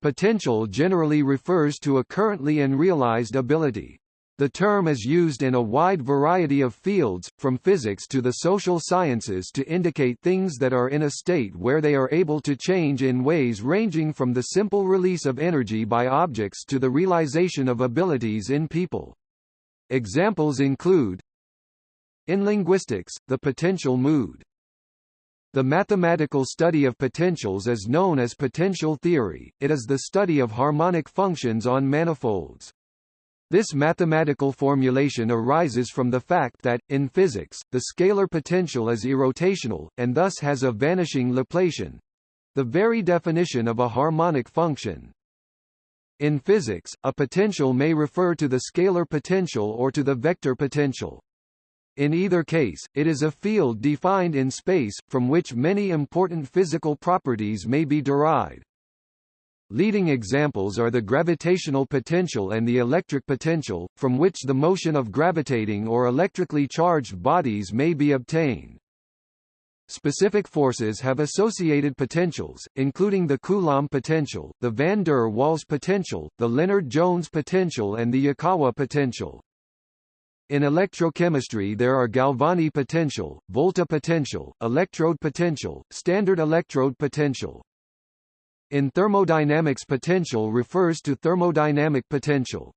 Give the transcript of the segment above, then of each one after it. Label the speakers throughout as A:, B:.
A: Potential generally refers to a currently unrealized ability. The term is used in a wide variety of fields, from physics to the social sciences to indicate things that are in a state where they are able to change in ways ranging from the simple release of energy by objects to the realization of abilities in people. Examples include In linguistics, the potential mood. The mathematical study of potentials is known as potential theory, it is the study of harmonic functions on manifolds. This mathematical formulation arises from the fact that, in physics, the scalar potential is irrotational, and thus has a vanishing Laplacian—the very definition of a harmonic function. In physics, a potential may refer to the scalar potential or to the vector potential. In either case, it is a field defined in space, from which many important physical properties may be derived. Leading examples are the gravitational potential and the electric potential, from which the motion of gravitating or electrically charged bodies may be obtained. Specific forces have associated potentials, including the Coulomb potential, the van der Waals potential, the Lennard-Jones potential and the Yukawa potential. In electrochemistry there are Galvani potential, Volta potential, electrode potential, standard electrode potential. In thermodynamics potential refers to thermodynamic potential.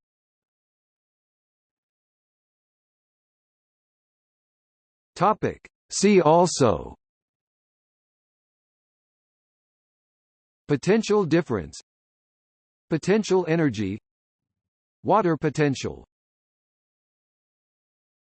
A: Topic. See also Potential difference Potential energy Water potential